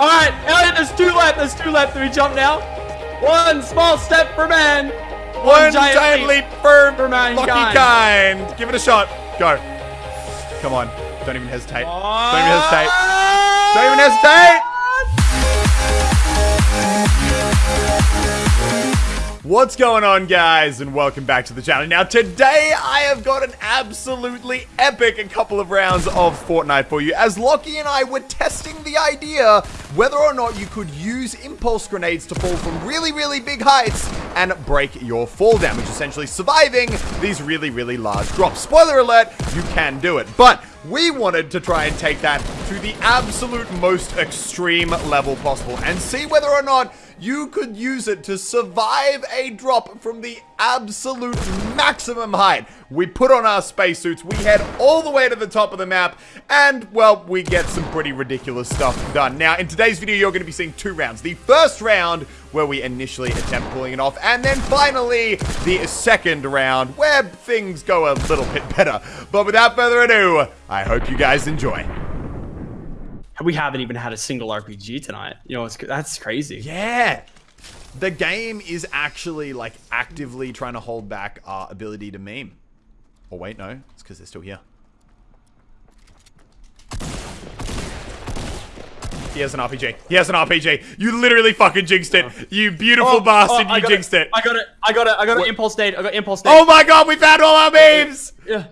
All right, Elliot, there's two left. There's two left. Do we jump now? One small step for man. One, giant, leap, for, for mankind. lucky kind. Give it a shot. Go. Come on. Don't even hesitate. Don't even hesitate. Don't even hesitate. What's going on guys and welcome back to the channel. Now today I have got an absolutely epic couple of rounds of Fortnite for you as Lockie and I were testing the idea whether or not you could use impulse grenades to fall from really really big heights and break your fall damage essentially surviving these really really large drops. Spoiler alert, you can do it. But we wanted to try and take that to the absolute most extreme level possible and see whether or not you could use it to survive a drop from the absolute maximum height. We put on our spacesuits, we head all the way to the top of the map, and, well, we get some pretty ridiculous stuff done. Now, in today's video, you're going to be seeing two rounds. The first round, where we initially attempt pulling it off, and then finally, the second round, where things go a little bit better. But without further ado, I hope you guys enjoy we haven't even had a single RPG tonight. You know, that's crazy. Yeah. The game is actually like actively trying to hold back our ability to meme. Oh wait, no, it's because they're still here. He has an RPG. He has an RPG. You literally fucking jinxed it. Oh. You beautiful oh, bastard. Oh, you jinxed it. it. I got it. I got it. I got it. Impulse nade. I got impulse nade. Oh my god, we found all our memes. Yeah.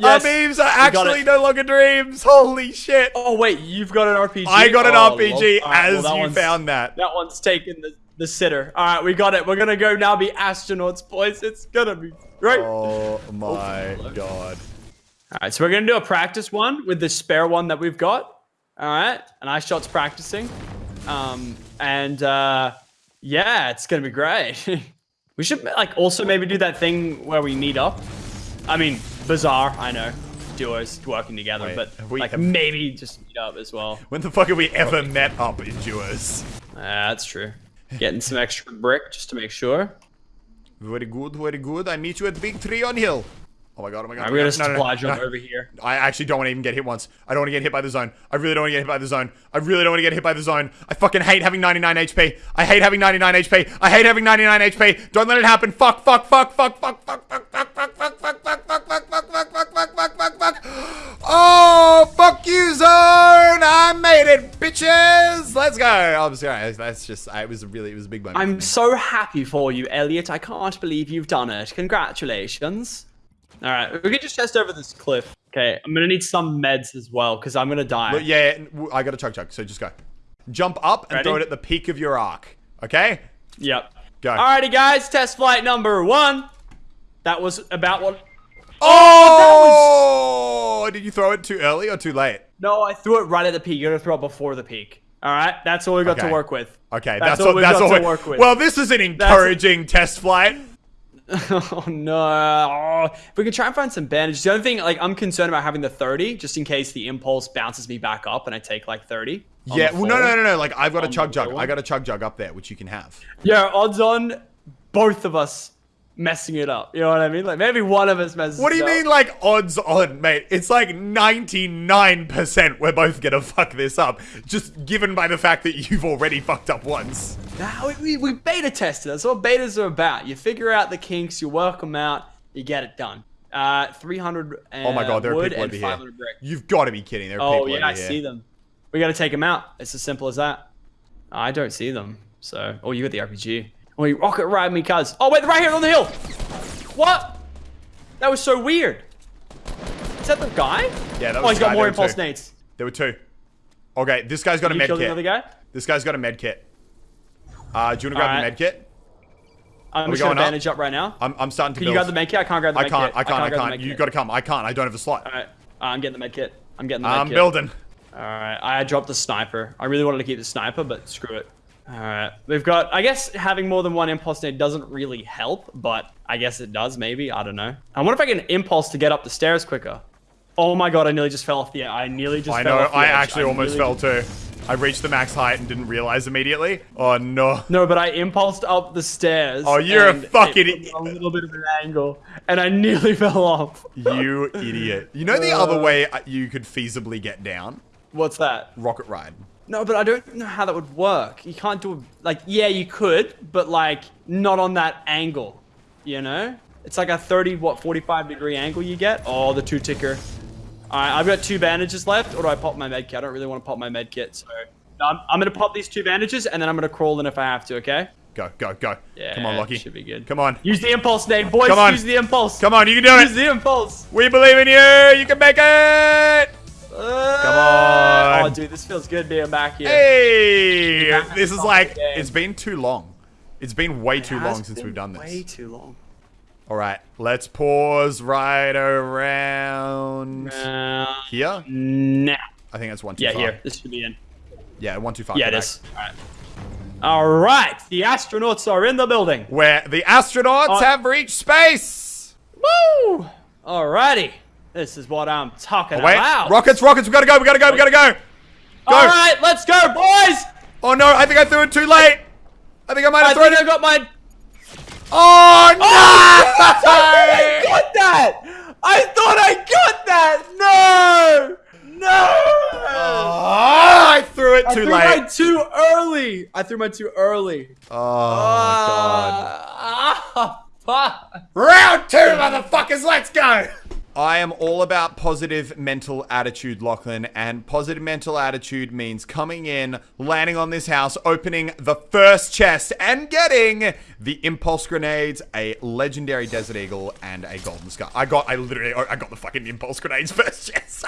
Yes, Our memes are actually no longer dreams. Holy shit. Oh, wait, you've got an RPG? I got an oh, RPG well, as well, you found that. That one's taken the, the sitter. All right, we got it. We're going to go now be astronauts, boys. It's going to be great. Oh, my oh, God. All right, so we're going to do a practice one with the spare one that we've got. All right, and I shot's practicing. Um, and uh, yeah, it's going to be great. we should like also maybe do that thing where we meet up. I mean, Bizarre, I know. Duos working together, Wait, but like maybe just meet up as well. When the fuck have we ever okay. met up in duos? Uh, that's true. Getting some extra brick just to make sure. Very good, very good. I meet you at Big Tree on Hill. Oh my god, oh my god. I'm gonna splodge no, no, no, over here. I actually don't want to even get hit once. I don't want to get hit by the zone. I really don't want to get hit by the zone. I really don't want to get hit by the zone. I fucking hate having 99 HP. I hate having 99 HP. I hate having 99 HP. Don't let it happen. Fuck, fuck, fuck, fuck, fuck, fuck, fuck. Oh, fuck you, zone. I made it, bitches. Let's go. I'm sorry. That's just, it was really, it was a big moment. I'm so happy for you, Elliot. I can't believe you've done it. Congratulations. All right, we can just test over this cliff. Okay, I'm gonna need some meds as well because I'm gonna die. Look, yeah, I got a chug jug, so just go. Jump up and Ready? throw it at the peak of your arc. Okay? Yep. Go. Alrighty, guys, test flight number one. That was about what. Oh! oh Did you throw it too early or too late? No, I threw it right at the peak. You're gonna throw it before the peak. All right, that's all we got okay. to work with. Okay, that's, that's all, we got all to work with. Well, this is an encouraging that's... test flight. oh no! Oh, if we can try and find some bandages. The only thing, like, I'm concerned about having the 30, just in case the impulse bounces me back up and I take like 30. Yeah, well, no, no, no, no. Like, I've got a chug jug. I got a chug jug up there, which you can have. Yeah, odds on both of us messing it up. You know what I mean? Like maybe one of us messes. Up. What do you up. mean, like odds on, mate? It's like ninety nine percent we're both gonna fuck this up, just given by the fact that you've already fucked up once. Nah, we, we, beta tested. That's what betas are about. You figure out the kinks, you work them out, you get it done. Uh, 300 Oh my god, there are people over here. Brick. You've got to be kidding. There are oh, people yeah, over I here. I see them. We got to take them out. It's as simple as that. I don't see them. So, oh, you got the RPG. Oh, you rocket ride me, cuz. Oh, wait, right here on the hill. What? That was so weird. Is that the guy? Yeah, that was Oh, he's got more impulse two. nades. There were two. Okay, this guy's got Did a med kit. Another guy? This guy's got a med kit. Uh, do you want to grab right. the med kit? I'm just gonna bandage up? up? right now. I'm, I'm starting to Can build. you grab the med kit? I can't grab the med I can't, kit. I can't, I can't, I can't. You gotta come. I can't. I don't have a slot. Alright. Uh, I'm getting the med kit. I'm getting the med I'm kit. building. Alright, I dropped the sniper. I really wanted to keep the sniper, but screw it. Alright, we've got, I guess having more than one impulse nade doesn't really help, but I guess it does maybe, I don't know. I wonder if I can impulse to get up the stairs quicker. Oh my god, I nearly just fell off the, I nearly just fell. I know, I edge. actually I almost fell too. I reached the max height and didn't realize immediately. Oh no. No, but I impulsed up the stairs. Oh, you're a fucking idiot. A little bit of an angle, and I nearly fell off. you idiot. You know the uh, other way you could feasibly get down? What's that? Rocket ride. No, but I don't know how that would work. You can't do like yeah, you could, but like not on that angle. You know? It's like a 30 what 45 degree angle you get. Oh, the two ticker. All right, I've got two bandages left, or do I pop my med kit? I don't really want to pop my med kit, so I'm, I'm gonna pop these two bandages and then I'm gonna crawl in if I have to. Okay? Go, go, go. Yeah, Come on, Lockie. should be good. Come on. Use the impulse, nade. Boys, Come on. use the impulse. Come on, you can do Use it. Use the impulse. We believe in you. You can make it. Come on. Oh, dude, this feels good being back here. Hey, back this is like, it's been too long. It's been way too long since we've done this. Way too long. All right, let's pause right around Uh, here. now. I think that's one too Yeah, far. here. This should be in. Yeah, one too far. Yeah, Go it back. is. All right. All right. The astronauts are in the building. Where the astronauts Uh, have reached space. Woo! Alrighty. This is what I'm talking Oh, Wait, about. rockets, rockets. We gotta go. We gotta go. We gotta go. Go. All right, let's go, boys. Oh no, I think I threw it too late. I think I might I have thrown think I it. got my. Oh no! I got that. I thought I got that. No. No. Oh, I threw it too late! I threw late. mine too early. I threw mine too early. Oh my god. Ah, fuck. Round two, motherfuckers, let's go! I am all about positive mental attitude, Lachlan, and positive mental attitude means coming in, landing on this house, opening the first chest, and getting the impulse grenades, a legendary desert eagle, and a golden scar. I got, I literally, I got the fucking impulse grenades first chest.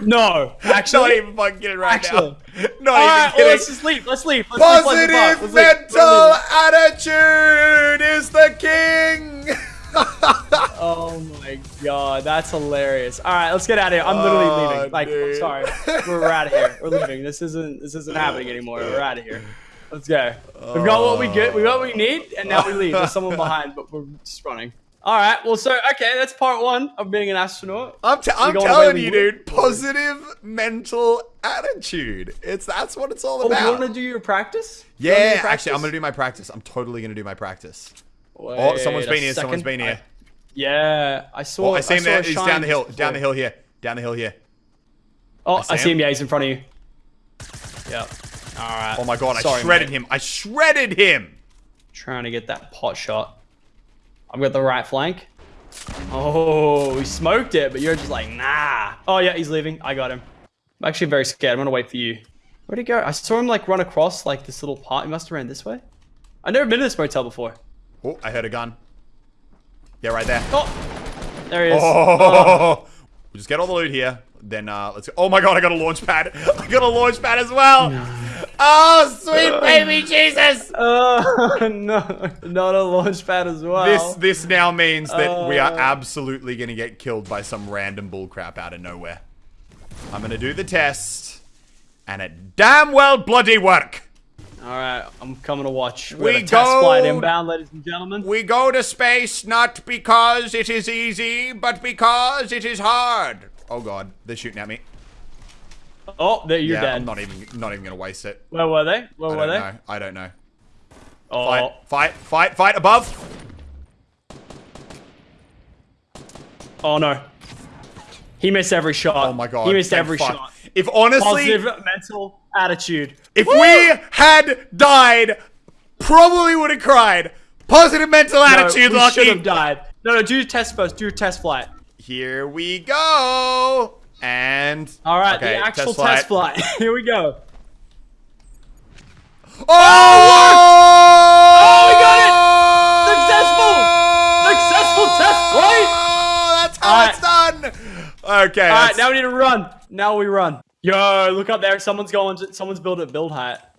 No, actually, Not even fucking kidding right Actually. now. Not All right, even well, let's just leave. Let's leave. Let's leave Positive Let's mental leaving. attitude is the king. Oh my god, that's hilarious. All right, let's get out of here. I'm literally Oh, leaving. Like, I'm sorry, we're, out of here. We're leaving. This isn't this isn't happening anymore. We're out of here. Let's go. We've got what we get. We got what we need, and now we leave. There's someone behind, but we're just running. All right. Well, so okay, that's part one of being an astronaut. I'm, I'm telling you, dude. Positive mental attitude. It's that's what it's all about. Oh, you about. want to do your practice? You yeah, your actually, I'm gonna do my practice. I'm totally gonna do my practice. Wait Oh, someone's a been here. Someone's been here. I- yeah, I saw. Oh, I see him saw there. He's down the hill. just Down the hill here. Down the hill here. Oh, I see I see him. him. Yeah, he's in front of you. Yep. All right. Oh my god, Sorry, I shredded mate. him. I shredded him. Trying to get that pot shot. I've got the right flank. Oh, he smoked it, but you're just like, nah. Oh yeah, he's leaving. I got him. I'm actually very scared. I'm gonna wait for you. Where'd he go? I saw him like run across like this little part. He must have ran this way. I've never been to this motel before. Oh, I heard a gun. Yeah, right there. Oh, there he is. Oh, we'll just get all the loot here. Then uh, let's. Go. Oh my god, I got a launch pad. I got a launch pad as well. Oh, sweet baby Jesus. Oh no, not a launch pad as well. This this now means that we are Uh. absolutely gonna get killed by some random bullcrap out of nowhere. I'm gonna do the test, and it damn well bloody work. All right, I'm coming to watch. We, We have a test flight go- inbound, ladies and gentlemen. We go to space not because it is easy, but because it is hard. Oh god, they're shooting at me. Oh, there you're yeah, dead. I'm not even not even gonna waste it. Where were they? Where I were they? know. I don't know. Oh, Fight, fight, fight, fight above. oh no. He missed every shot. Oh my god. He missed every fuck. shot. If honestly, Positive mental attitude. if we had died, probably would have cried. Positive mental No, attitude, we should have died. No, no, do your test first. Do your test flight. Here we go. And All right, okay, the actual test flight. Here we go. Oh! Oh, we got it! Successful! Successful test flight! Oh, that's how All it's done. Okay. All right, now we need to run. Now we run. Yo, look up there. Someone's going. To, someone's built a build hat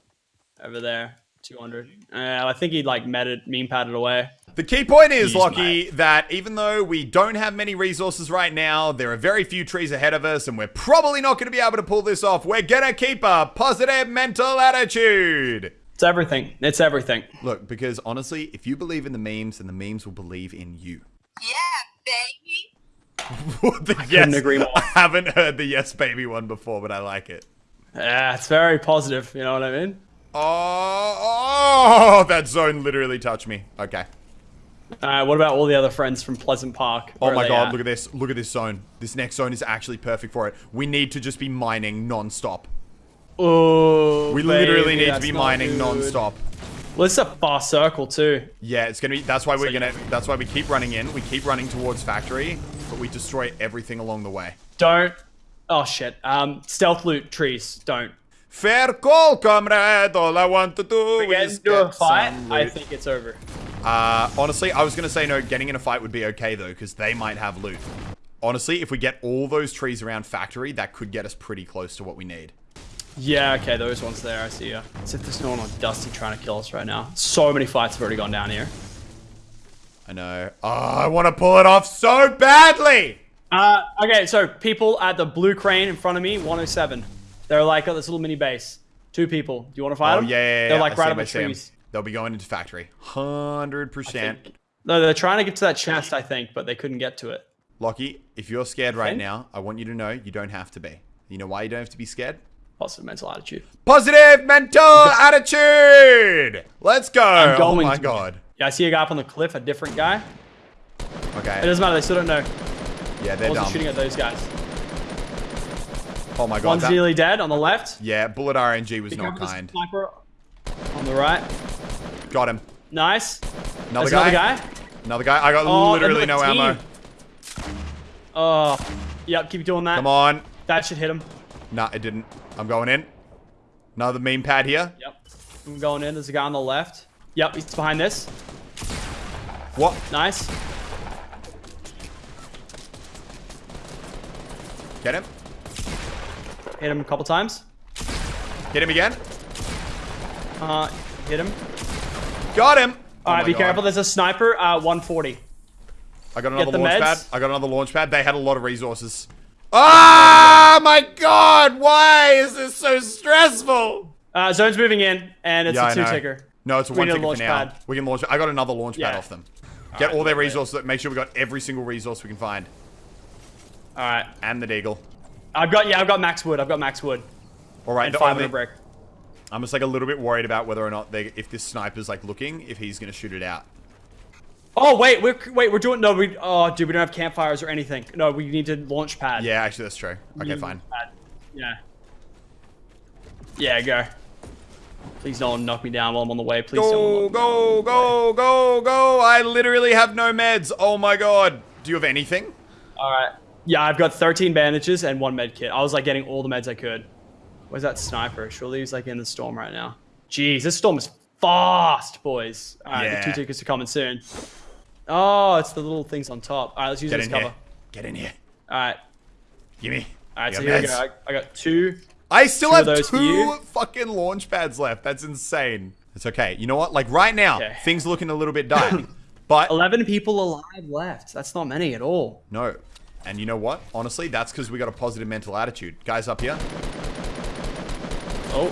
over there. 200. Uh, I think he like met it, meme padded away. The key point is, Jeez, Lockie, that even though we don't have many resources right now, there are very few trees ahead of us, and we're probably not going to be able to pull this off. We're going to keep a positive mental attitude. It's everything. It's everything. Look, because honestly, if you believe in the memes, then the memes will believe in you. Yeah, baby. the I couldn't agree more. I haven't heard the yes baby one before, but I like it. Yeah, it's very positive. You know what I mean? Oh, oh that zone literally touched me. Okay. All right. What about all the other friends from Pleasant Park? Oh my god, look at this. Look at this zone. This next zone is actually perfect for it. We need to just be mining non-stop. Oh, We literally need to be mining good. non-stop. Well, it's a fast circle too. Yeah, it's gonna be. That's why we're you- gonna. That's why we keep running in. We keep running towards factory, but we destroy everything along the way. Don't. Oh shit. Um, stealth loot trees. Don't. Fair call, comrade. All I want to do We get is into a fight. I think it's over. Uh, honestly, I was gonna say no. Getting in a fight would be okay though, because they might have loot. Honestly, if we get all those trees around factory, that could get us pretty close to what we need. Yeah. Okay. Those ones there. I see ya. As if there's no one on Dusty trying to kill us right now. So many fights have already gone down here. I know. Oh, I want to pull it off so badly. Uh, okay, so people at the blue crane in front of me, 107. They're like at this little mini base. Two people. Do you want to fight Oh them? yeah, yeah, yeah. They're like I right up the trees. They'll be going into factory. Hundred percent. No, they're trying to get to that chest, I think, but they couldn't get to it. Lockie, if you're scared right now, I want you to know you don't have to be. You know why you don't have to be scared? Positive mental attitude. Positive mental attitude. Let's go. Oh my god. Yeah, I see a guy up on the cliff, a different guy. Okay. It doesn't matter, they still don't know. Yeah, they're dumb. shooting at those guys. Oh my god. One's that- nearly dead on the left. yeah, bullet RNG was Be not kind. Sniper on the right. Got him. Nice. Another There's guy. another guy. Another guy. I got Oh, literally no another ammo. Oh, yep, keep doing that. Come on. That should hit him. Nah, it didn't. I'm going in. Another main pad here. Yep. I'm going in. There's a guy on the left. Yep, he's behind this. What? Nice. Get him. Hit him a couple times. Hit him again. Uh, hit him. Got him. Oh All right, be God. careful. There's a sniper. Uh, 140. I got another launch meds. pad. I got another launch pad. They had a lot of resources. Ah, my God! Why is this so stressful? Uh, zone's moving in, and it's Yeah, a two-ticker. No, it's a We one need a launch for now. pad. We can launch. I got another launch pad Yeah. off them. Get all their resources. Make sure we got every single resource we can find, All right. and the deagle. I've got yeah, I've got max wood. I've got max wood All right. and 500 only- brick. I'm just like a little bit worried about whether or not they, if this sniper's like looking, if he's gonna shoot it out. Oh wait, we're wait, we're doing no. We oh dude, we don't have campfires or anything. No, we need to launch pad. Yeah, actually, that's true. Okay, fine. pad. Yeah. Yeah, go. Please don't knock me down while I'm on the way. Please Go, don't. go, go, go, go! I literally have no meds. Oh my god. Do you have anything? All right. Yeah, I've got 13 bandages and one med kit. I was like getting all the meds I could. Where's that sniper? Surely he's like in the storm right now. Jeez, this storm is fast, boys. All right, Yeah. the two tickets are coming soon. Oh, it's the little things on top. All right, let's use Get this in cover. here. Get in here. All right. Gimme. All right, You so got here we go. I, I got two. I still Two have those two fucking launch pads left. That's insane. It's okay. You know what? Like right now, Okay. things looking a little bit dire. but 11 people alive left. That's not many at all. no. And you know what? Honestly, that's because we got a positive mental attitude. Guys up here. Oh,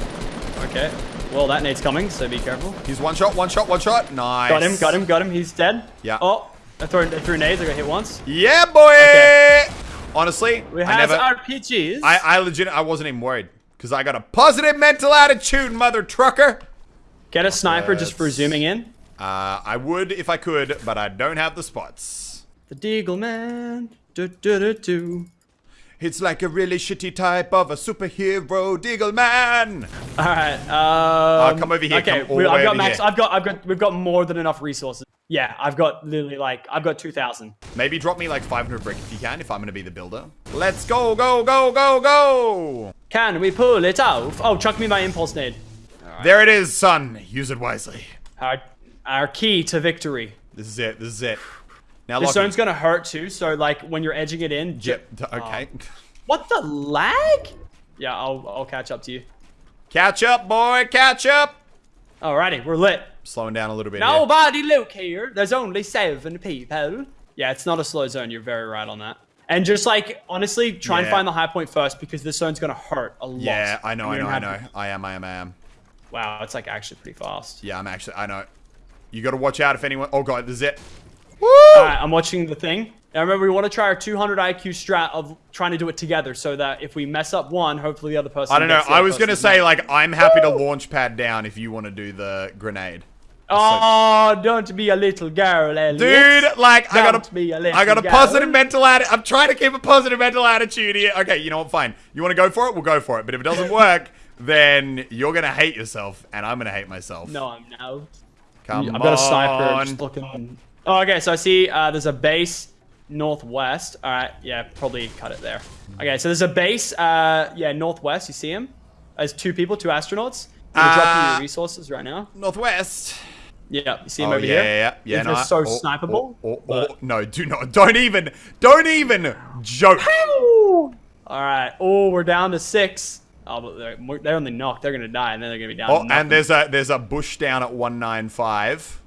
okay. Well, that nade's coming, so be careful. He's one shot, one shot, one shot. Nice. Got him, got him, got him. He's dead. Yeah. Oh, I threw, I threw nades. I got hit once. Yeah, boy. Okay. Honestly, We have never. RPGs. I, I legit, I wasn't even worried because I got a positive mental attitude, mother trucker. Get a sniper just for zooming in. Uh, I would if I could, but I don't have the spots. The Deagle Man. Do, do, do, do. It's like a really shitty type of a superhero, Deagle Man. All right. Um, come over here, Okay, we, I've got max. here. I've got. I've got. We've got more than enough resources. Yeah, I've got literally like I've got two thousand. Maybe drop me like 500 brick if you can, if I'm gonna be the builder. Let's go, go, go, go, go. Can we pull it off? Oh, chuck me my impulse nade. There it is, son. Use it wisely. Our, our key to victory. This is it. This is it. Now, This zone's gonna hurt too. So like when you're edging it in. Yep. Okay. Oh. What the lag? Yeah, I'll I'll catch up to you. Catch up, boy. Catch up. Alrighty, we're lit. Slowing down a little bit. here. Nobody look here. There's only seven people. Yeah, it's not a slow zone. You're very right on that. And just like honestly, try and find the high point first because this zone's gonna hurt a lot. Yeah, I know, I know, I know. I am, I am, I am. Wow, it's like actually pretty fast. Yeah, I'm actually, I know. You gotta watch out if anyone. Oh god, it. All right, I'm watching the thing. Now remember, we want to try our 200 IQ strat of trying to do it together, so that if we mess up one, hopefully the other person. I don't know. I was gonna say net. like I'm happy to launch pad down if you want to do the grenade. Oh, don't be a little girl, Elliot. Dude, like I got Don't be a a, little I got a girl. positive mental attitude. I'm trying to keep a positive mental attitude here. Okay, you know what? Fine. You want to go for it? We'll go for it. But if it doesn't work, then you're gonna hate yourself, and I'm gonna hate myself. No, I'm now. Come I've got a sniper on. just looking. Oh, okay. So I see uh, there's a base northwest. All right. Yeah, probably cut it there. Okay. So there's a base. Uh, yeah, northwest. You see him? There's two people, two astronauts. Gonna Uh, your resources right now. Northwest. Yeah, you see him Oh over yeah, here? yeah, yeah, yeah. No, so oh, snipeable. oh, oh, but- no, do not, don't even, don't even joke. All right. Oh, we're down to six. Oh, but they're, they're only knocked. They're gonna die, and then they're gonna be down. Oh, and there's a there's a bush down at one nine five.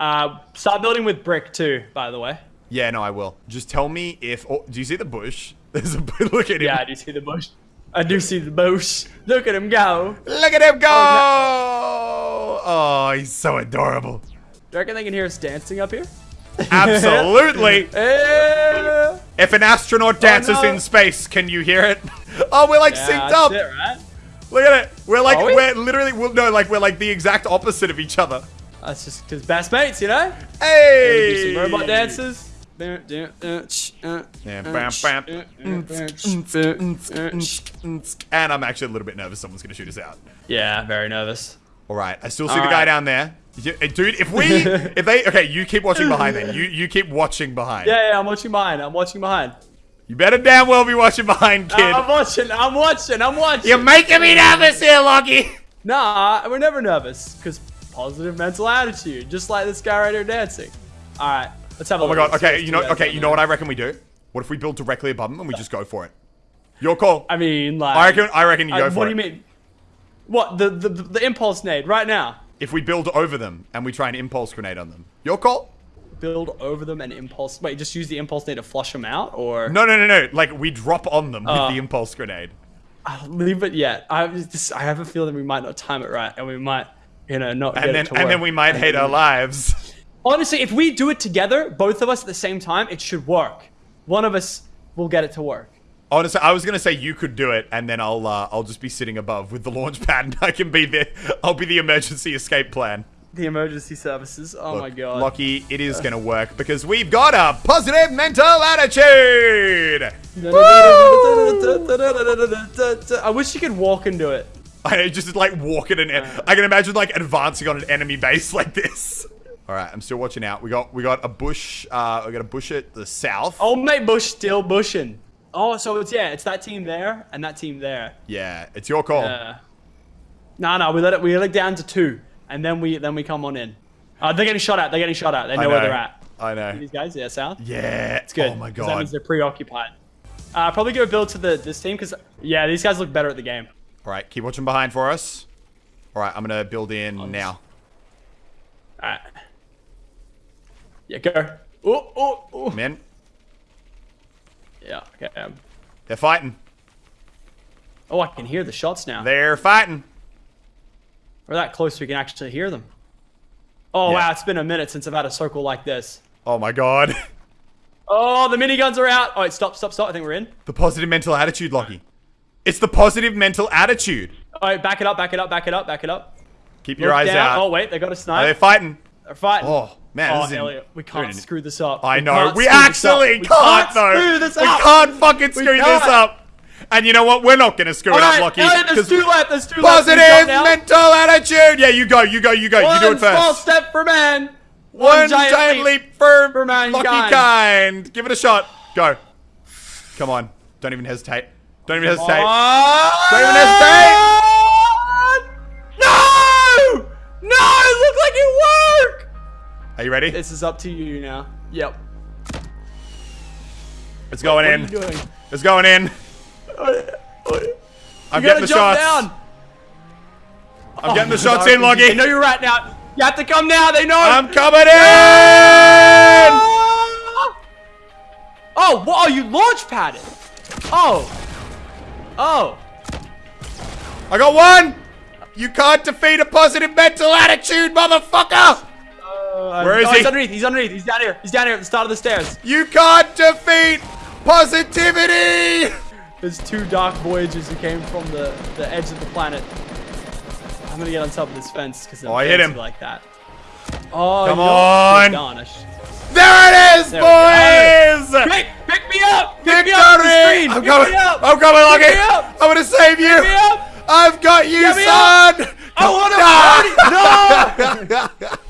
Uh, start building with brick too. By the way. Yeah, no, I will. Just tell me if. Oh, do you see the bush? There's a look at him. Yeah, I do see the bush. I do see the bush. Look at him go. Look at him go! Oh, Oh, he's so adorable. Do you reckon they can hear us dancing up here? Absolutely. Eh. if an astronaut dances no. in space, can you hear it? Oh, we're like Yeah, synced up. it, right? Look at it. We're like Are we? we're literally we're, no like we're like the exact opposite of each other. That's just because best mates, you know? Hey! Do some robot dances. Yeah, Yeah, bam, bam. And I'm actually a little bit nervous someone's gonna shoot us out. Yeah, very nervous. All right, I still see All the guy right. down there. Dude, if we, if they, okay, you keep watching behind then. You you keep watching behind. Yeah, yeah, I'm watching behind. I'm watching behind. You better damn well be watching behind, uh, kid. I'm watching. I'm watching. I'm watching. You're making me nervous here, Lockie. Nah, we're never nervous because positive mental attitude, just like this guy right here dancing. All right, let's have a Oh my look. god. Okay, you know. Okay, you know what I reckon we do? What if we build directly above them and we just go for it? Your call. I mean, like. I reckon. I reckon you go Uh, for what it. do you mean? What the, the the the impulse nade right now? If we build over them and we try an impulse grenade on them. Your call. Build over them and impulse. Wait, just use the impulse nade to flush them out, or No, no, no, no. Like we drop on them Uh, with the impulse grenade. I'll leave it yet. I just I have a feeling we might not time it right, and we might, you know, not And then and then we might hate our lives. Honestly, if we do it together, both of us at the same time, it should work. One of us will get it to work. Honestly, I was gonna say you could do it, and then I'll uh, I'll just be sitting above with the launch pad, and I can be the I'll be the emergency escape plan. The emergency services. Oh my god. Lucky, it is gonna work because we've got a positive mental attitude. I wish you could walk into it. I just like walking an. I can imagine like advancing on an enemy base like this. All right, I'm still watching out. We got we got a bush. Uh, we got a bush at the south. Oh, mate, Bush still bushing. Oh, so it's yeah, it's that team there and that team there. Yeah, it's your call. Uh, no, no, we let it. We let it down to two, and then we then we come on in. Uh, they're getting shot at. They're getting shot at. They know, know. where they're at. I know. These guys, yeah, south. Yeah. It's good. Oh my god, That means they're preoccupied. Uh, probably go build to the this team because yeah, these guys look better at the game. All right, keep watching behind for us. All right, I'm gonna build in now. All right. Yeah, go. Oh, oh, oh. Men, Yeah. Okay. Um, they're fighting. oh, I can hear the shots now. They're fighting. We're that close we can actually hear them. Oh Yeah. wow, it's been a minute since I've had a circle like this. Oh my god. Oh, the miniguns are out. Oh, wait, stop, stop, stop. I think we're in. the positive mental attitude, Lockie. It's the positive mental attitude. All right, back it up, back it up, back it up, back it up. Keep your Look eyes down. out. Oh wait, they got a Are snipe. they fighting? They're fighting. Oh man, Oh, this Elliot, we can't screw this up. I know. can't We this up. actually We can't, though. Screw this we can't fucking screw this can't. up. And you know what? We're not gonna screw All it right, up, Lockie. Elliot, there's two left. There's two left. Positive mental attitude. Yeah, you go. You go. You go. One you do it first. One small step for man. One giant, leap, for, for mankind. Lucky kind. Give it a shot. Go. Come on. Don't even hesitate. Don't even hesitate. Don't even hesitate. No! No! It looked like it worked! Are you ready? This is up to you now. Yep. It's going What are in. you doing? It's going in. Oh, oh, I'm getting the jump shots. down. I'm oh, getting the Oh, shots no, in, They Loggy. know you're right now. You have to come now. They know. I'm coming in. Oh, whoa, you launch padded. Oh. Oh. I got one. You can't defeat a positive mental attitude, motherfucker. Uh, Where is oh, he? He's underneath. He's underneath. He's down here. He's down here at the start of the stairs. You can't defeat positivity. There's two dark voyagers who came from the, the edge of the planet. I'm gonna get on top of this fence because Oh, I hit him. like that. Oh, Come on. There it is, There go. Oh, boys. Pick me up! Pick Victory! Me up I'm Pick coming! I'm coming, Lucky! I'm gonna save Pick you! I've got you, son! I wanna no! party! No!